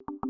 you